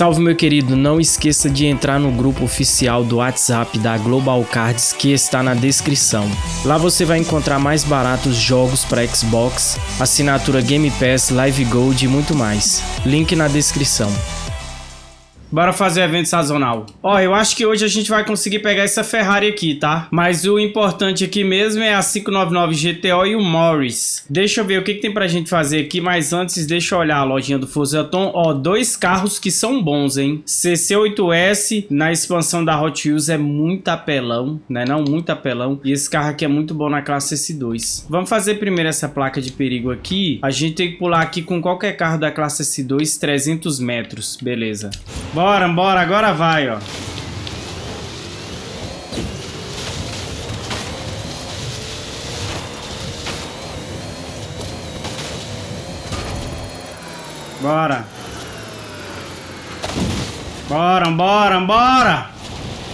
Salve meu querido, não esqueça de entrar no grupo oficial do WhatsApp da Global Cards que está na descrição. Lá você vai encontrar mais baratos jogos para Xbox, assinatura Game Pass, Live Gold e muito mais. Link na descrição. Bora fazer evento sazonal. Ó, eu acho que hoje a gente vai conseguir pegar essa Ferrari aqui, tá? Mas o importante aqui mesmo é a 599 GTO e o Morris. Deixa eu ver o que, que tem pra gente fazer aqui, mas antes deixa eu olhar a lojinha do Fusaton. Ó, dois carros que são bons, hein? CC8S na expansão da Hot Wheels é muito apelão, né? Não, muito apelão. E esse carro aqui é muito bom na classe S2. Vamos fazer primeiro essa placa de perigo aqui. A gente tem que pular aqui com qualquer carro da classe S2 300 metros. Beleza. Bora, bora, agora vai, ó. Bora. Bora, bora, bora.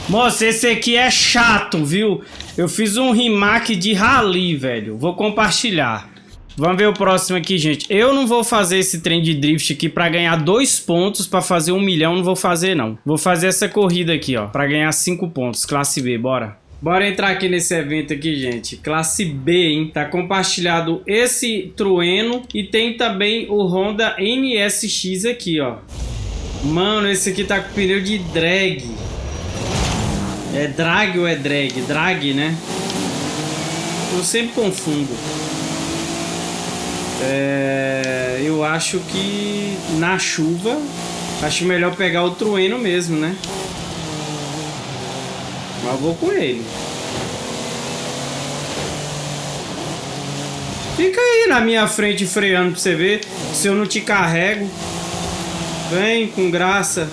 Moça, esse aqui é chato, viu? Eu fiz um remake de Rally, velho. Vou compartilhar. Vamos ver o próximo aqui, gente. Eu não vou fazer esse trem de drift aqui pra ganhar dois pontos pra fazer um milhão. Não vou fazer, não. Vou fazer essa corrida aqui, ó. Pra ganhar cinco pontos. Classe B, bora. Bora entrar aqui nesse evento aqui, gente. Classe B, hein? Tá compartilhado esse Trueno e tem também o Honda NSX aqui, ó. Mano, esse aqui tá com pneu de drag. É drag ou é drag? Drag, né? Eu sempre confundo. É, eu acho que na chuva acho melhor pegar o trueno mesmo, né? Mas vou com ele. Fica aí na minha frente freando pra você ver se eu não te carrego. Vem com graça.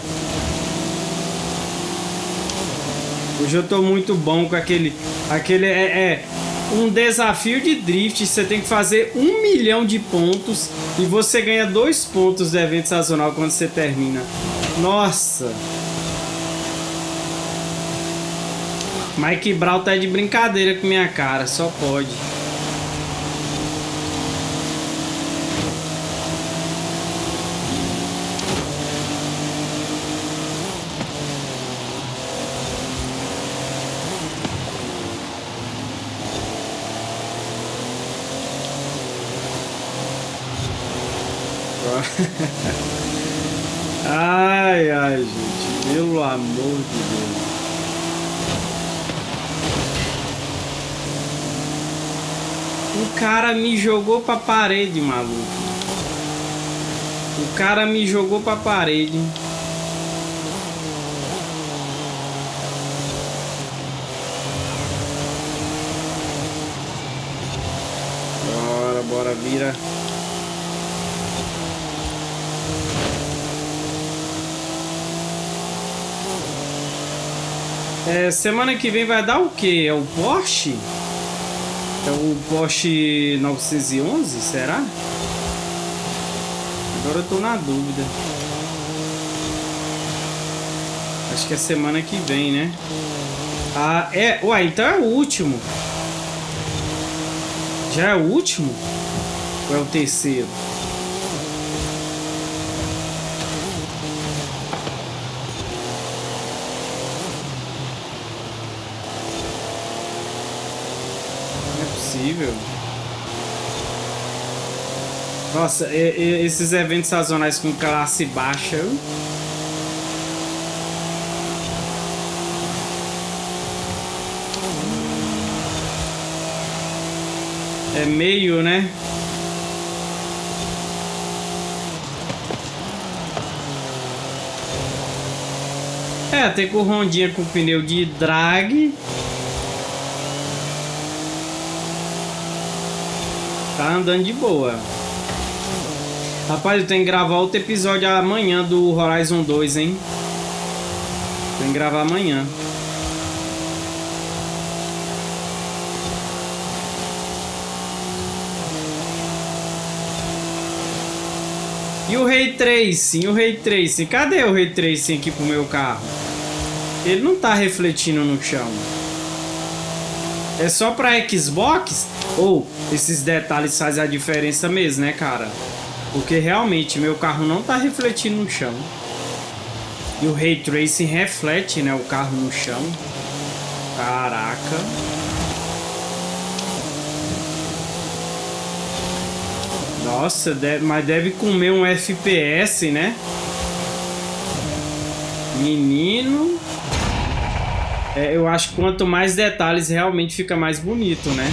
Hoje eu tô muito bom com aquele... Aquele é, é um desafio de drift, você tem que fazer um milhão de pontos e você ganha dois pontos do evento sazonal quando você termina. Nossa! Mike Brown tá de brincadeira com minha cara, só pode. Pelo amor de Deus. O cara me jogou pra parede, maluco. O cara me jogou pra parede. Bora, bora, vira. É, semana que vem vai dar o que? É o Porsche? É o Porsche 911, será? Agora eu tô na dúvida. Acho que é semana que vem, né? Ah, é... Uai, então é o último. Já é o último? Ou é o terceiro? Possível. Nossa, e, e, esses eventos sazonais com classe baixa. É meio, né? É, tem com rondinha com pneu de drag. Tá andando de boa. Rapaz, eu tenho que gravar outro episódio amanhã do Horizon 2, hein? Tem que gravar amanhã. E o Ray Tracing? O Ray Tracing? Cadê o Ray Tracing aqui pro meu carro? Ele não tá refletindo no chão. É só pra Xbox? Ou esses detalhes fazem a diferença mesmo, né, cara? Porque realmente meu carro não tá refletindo no chão. E o Ray Tracing reflete, né, o carro no chão. Caraca. Nossa, deve, mas deve comer um FPS, né? Menino. É, eu acho que quanto mais detalhes, realmente fica mais bonito, né?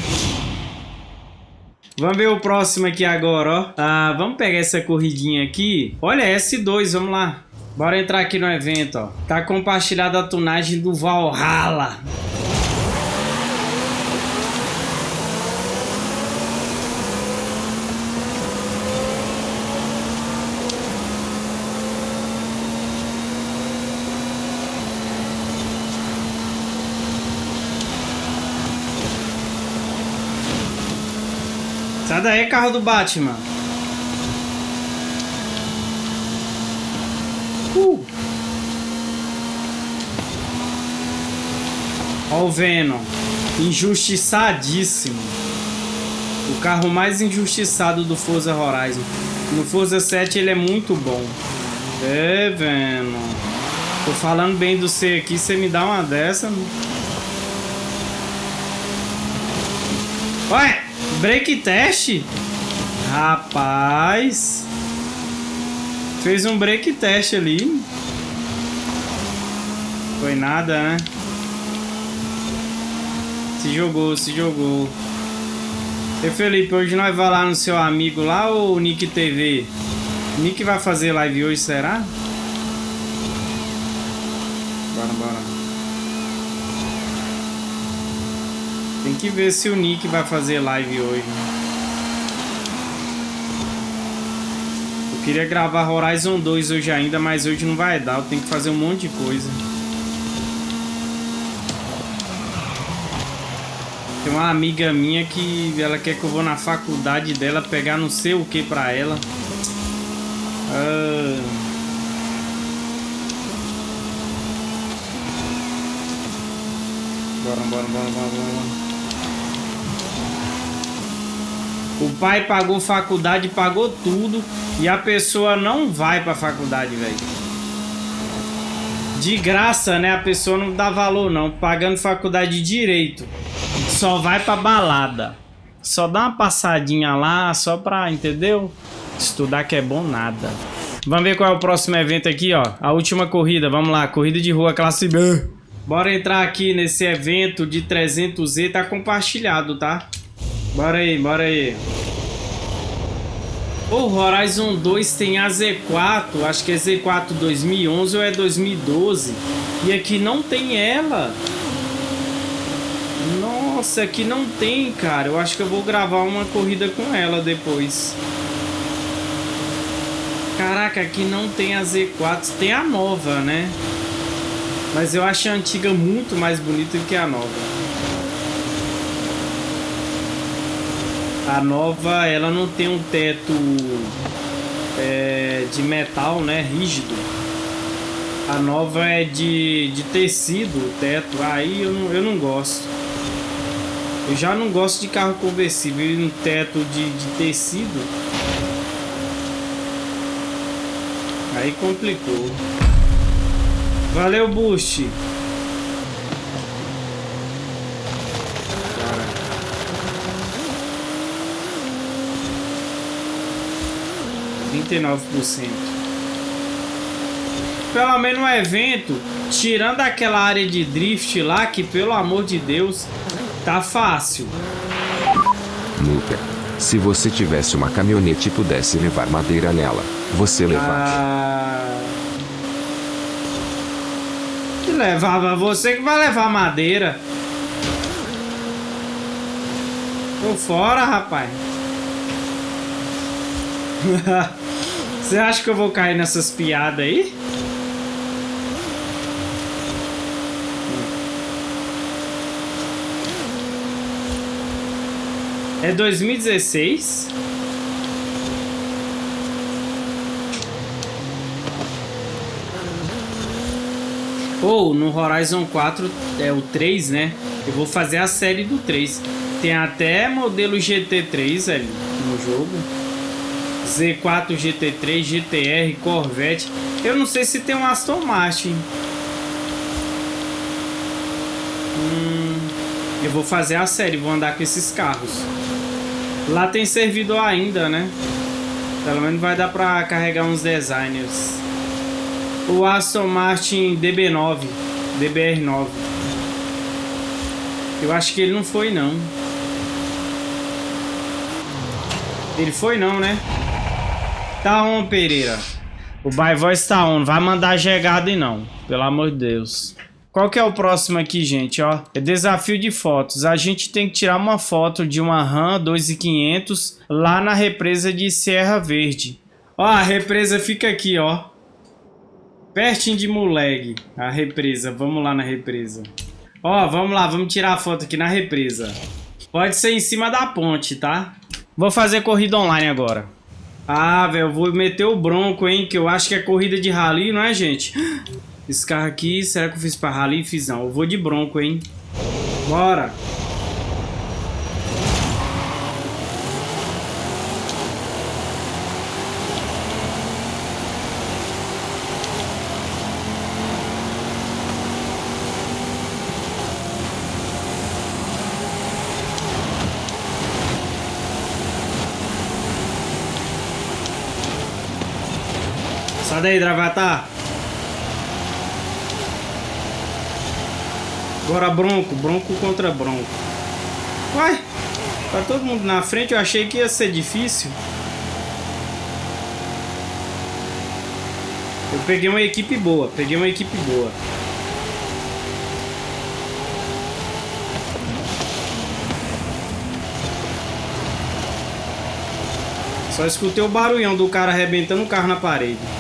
Vamos ver o próximo aqui agora, ó. Ah, vamos pegar essa corridinha aqui. Olha, S2, vamos lá. Bora entrar aqui no evento, ó. Tá compartilhada a tunagem do Valhalla. Sai daí, carro do Batman. Uh. Ó o Venom. Injustiçadíssimo. O carro mais injustiçado do Forza Horizon. No Forza 7 ele é muito bom. É, Venom. Tô falando bem do C aqui, você me dá uma dessa. Ué! Break test? Rapaz. Fez um break test ali. Foi nada, né? Se jogou, se jogou. E Felipe, hoje nós vamos lá no seu amigo lá ou o Nick TV? Nick vai fazer live hoje, será? Bora, bora. Tem que ver se o Nick vai fazer live hoje. Eu queria gravar Horizon 2 hoje ainda, mas hoje não vai dar. Eu tenho que fazer um monte de coisa. Tem uma amiga minha que ela quer que eu vou na faculdade dela pegar não sei o que pra ela. Ah... Bora, bora, bora, bora, bora. O pai pagou faculdade, pagou tudo e a pessoa não vai pra faculdade, velho. De graça, né? A pessoa não dá valor, não. Pagando faculdade de direito. Só vai pra balada. Só dá uma passadinha lá, só pra, entendeu? Estudar que é bom nada. Vamos ver qual é o próximo evento aqui, ó. A última corrida, vamos lá. Corrida de rua classe B. Bora entrar aqui nesse evento de 300Z. Tá compartilhado, tá? Bora aí, bora aí. O Horizon 2 tem a Z4, acho que é Z4 2011 ou é 2012. E aqui não tem ela. Nossa, aqui não tem, cara. Eu acho que eu vou gravar uma corrida com ela depois. Caraca, aqui não tem a Z4. Tem a nova, né? Mas eu acho a antiga muito mais bonita do que a nova. A nova, ela não tem um teto é, de metal, né, rígido. A nova é de, de tecido, o teto. Aí eu não, eu não gosto. Eu já não gosto de carro conversível. E um teto de, de tecido. Aí complicou. Valeu, Boost. 39%. Pelo menos no evento, tirando aquela área de drift lá, que pelo amor de Deus, tá fácil. Luca, se você tivesse uma caminhonete e pudesse levar madeira nela, você levava. Ah... Que levava? Você que vai levar madeira. Tô fora, rapaz. Você acha que eu vou cair nessas piadas aí? É 2016? Ou oh, no Horizon 4 é o 3, né? Eu vou fazer a série do 3. Tem até modelo GT3 ali no jogo. Z4 GT3, GTR, Corvette. Eu não sei se tem um Aston Martin. Hum, eu vou fazer a série, vou andar com esses carros. Lá tem servidor ainda, né? Pelo menos vai dar pra carregar uns designers. O Aston Martin DB9, DBR9. Eu acho que ele não foi, não. Ele foi, não, né? Tá on, Pereira. O By Voice tá on. Vai mandar jegada e não. Pelo amor de Deus. Qual que é o próximo aqui, gente, ó? É desafio de fotos. A gente tem que tirar uma foto de uma RAM 2500 lá na represa de Serra Verde. Ó, a represa fica aqui, ó. Pertinho de Muleg, a represa. Vamos lá na represa. Ó, vamos lá, vamos tirar a foto aqui na represa. Pode ser em cima da ponte, tá? Vou fazer corrida online agora. Ah, velho, vou meter o bronco, hein? Que eu acho que é corrida de rally, não é, gente? Esse carro aqui, será que eu fiz pra rally? Fiz não. Eu vou de bronco, hein? Bora! Sai daí, Dravatar. Agora Bronco. Bronco contra Bronco. Uai, tá todo mundo na frente. Eu achei que ia ser difícil. Eu peguei uma equipe boa. Peguei uma equipe boa. Só escutei o barulhão do cara arrebentando o carro na parede.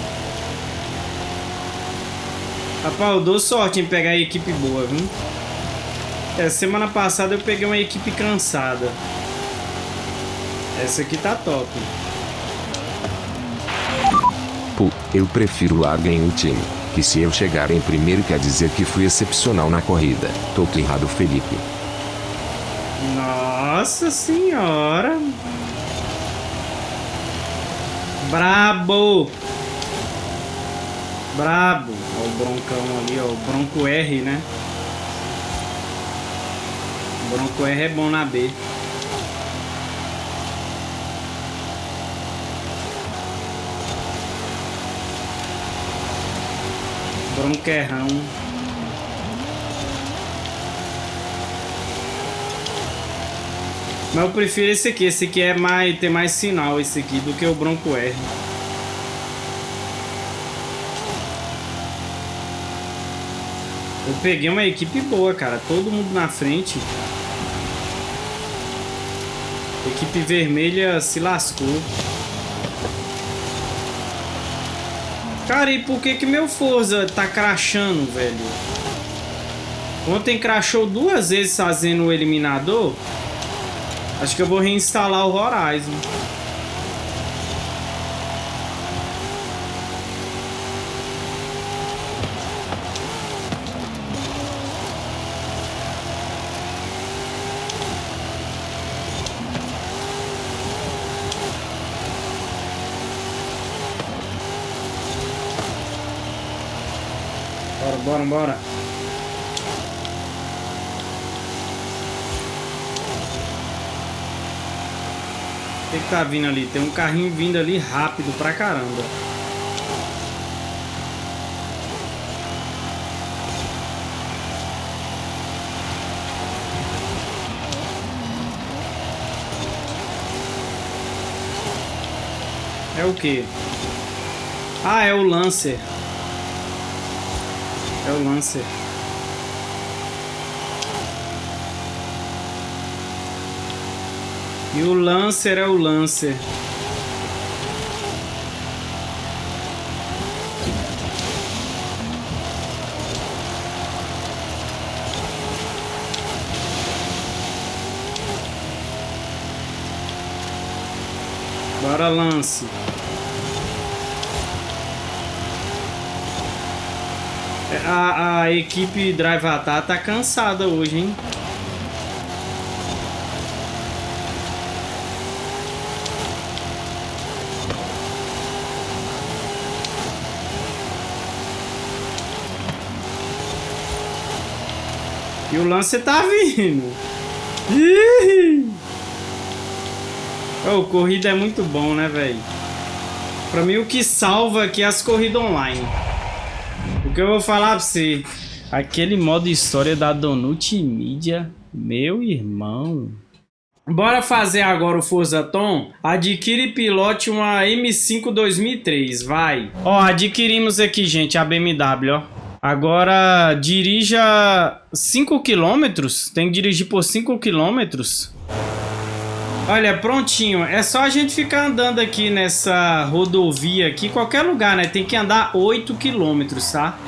Rapaz, eu dou sorte em pegar a equipe boa, viu? É, semana passada eu peguei uma equipe cansada. Essa aqui tá top. Pô, eu prefiro largar em time. Que se eu chegar em primeiro quer dizer que fui excepcional na corrida. Tô errado, Felipe. Nossa senhora. Brabo. Brabo. O broncão ali, ó. O bronco R, né? O bronco R é bom na B. Bronquerrão. Mas eu prefiro esse aqui. Esse aqui é mais, tem mais sinal esse aqui do que o Bronco R. Eu peguei uma equipe boa, cara. Todo mundo na frente. equipe vermelha se lascou. Cara, e por que que meu Forza tá crachando, velho? Ontem crachou duas vezes fazendo o eliminador. Acho que eu vou reinstalar o Horizon. Bora, bora. O que, que tá vindo ali? Tem um carrinho vindo ali rápido pra caramba. É o que? Ah, é o Lancer. É o Lancer. E o Lancer é o Lancer. Bora, Lance. A, a equipe Drive Atar tá cansada hoje, hein? E o lance tá vindo. Ih! Oh, corrida é muito bom, né, velho? Pra mim, o que salva é aqui é as corridas online. O que eu vou falar pra você... Aquele modo história da Donut Media, meu irmão... Bora fazer agora o Forza Tom? Adquire pilote uma M5 2003, vai. Ó, adquirimos aqui, gente, a BMW, ó. Agora, dirija 5 km. Tem que dirigir por 5 km. Olha, prontinho. É só a gente ficar andando aqui nessa rodovia aqui, qualquer lugar, né? Tem que andar 8 km, tá?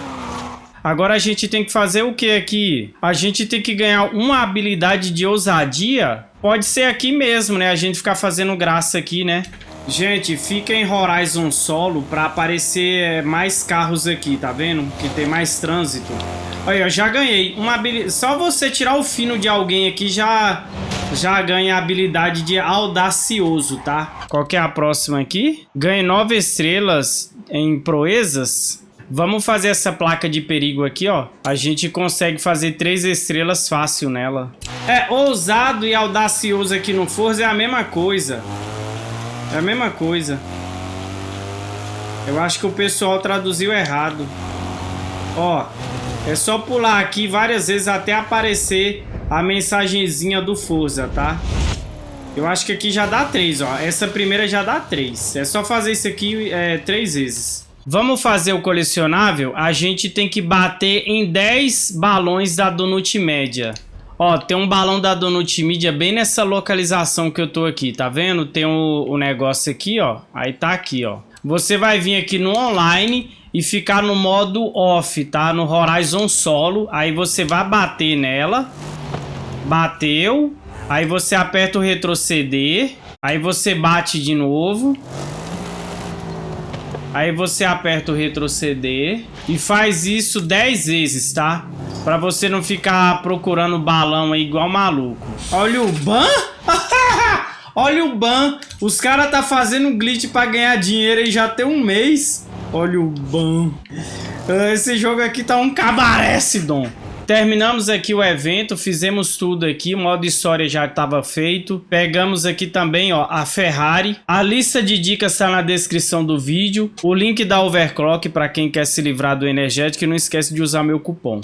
Agora a gente tem que fazer o que aqui? A gente tem que ganhar uma habilidade de ousadia. Pode ser aqui mesmo, né? A gente ficar fazendo graça aqui, né? Gente, fica em Horizon Solo para aparecer mais carros aqui, tá vendo? Que tem mais trânsito. Aí, eu já ganhei uma habilidade. Só você tirar o fino de alguém aqui já já ganha a habilidade de audacioso, tá? Qual que é a próxima aqui? Ganhe nove estrelas em proezas. Vamos fazer essa placa de perigo aqui, ó. A gente consegue fazer três estrelas fácil nela. É, ousado e audacioso aqui no Forza é a mesma coisa. É a mesma coisa. Eu acho que o pessoal traduziu errado. Ó, é só pular aqui várias vezes até aparecer a mensagenzinha do Forza, tá? Eu acho que aqui já dá três, ó. Essa primeira já dá três. É só fazer isso aqui é, três vezes. Vamos fazer o colecionável? A gente tem que bater em 10 balões da Donut Média. Ó, tem um balão da Donut Media bem nessa localização que eu tô aqui, tá vendo? Tem o, o negócio aqui, ó. Aí tá aqui, ó. Você vai vir aqui no online e ficar no modo off, tá? No Horizon Solo. Aí você vai bater nela. Bateu. Aí você aperta o retroceder. Aí você bate de novo. Aí você aperta o retroceder e faz isso 10 vezes, tá? Pra você não ficar procurando balão aí igual maluco. Olha o ban! Olha o ban! Os caras tá fazendo glitch pra ganhar dinheiro e já tem um mês. Olha o ban. Esse jogo aqui tá um cabaré, Sidon. Terminamos aqui o evento, fizemos tudo aqui, o modo história já estava feito. Pegamos aqui também ó, a Ferrari. A lista de dicas está na descrição do vídeo. O link da Overclock para quem quer se livrar do energético e não esquece de usar meu cupom.